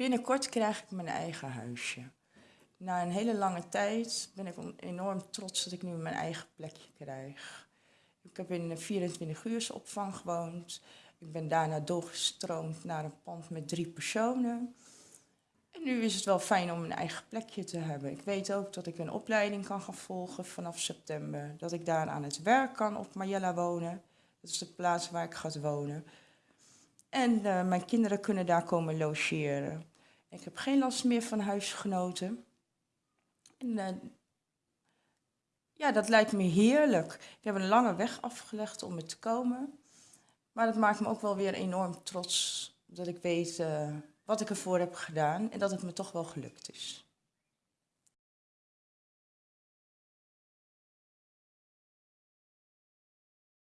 Binnenkort krijg ik mijn eigen huisje. Na een hele lange tijd ben ik enorm trots dat ik nu mijn eigen plekje krijg. Ik heb in een 24 uur opvang gewoond. Ik ben daarna doorgestroomd naar een pand met drie personen. En nu is het wel fijn om een eigen plekje te hebben. Ik weet ook dat ik een opleiding kan gaan volgen vanaf september. Dat ik daar aan het werk kan op Marjella wonen. Dat is de plaats waar ik ga wonen. En uh, mijn kinderen kunnen daar komen logeren. Ik heb geen last meer van huisgenoten. En uh, ja, dat lijkt me heerlijk. Ik heb een lange weg afgelegd om er te komen. Maar dat maakt me ook wel weer enorm trots dat ik weet uh, wat ik ervoor heb gedaan en dat het me toch wel gelukt is.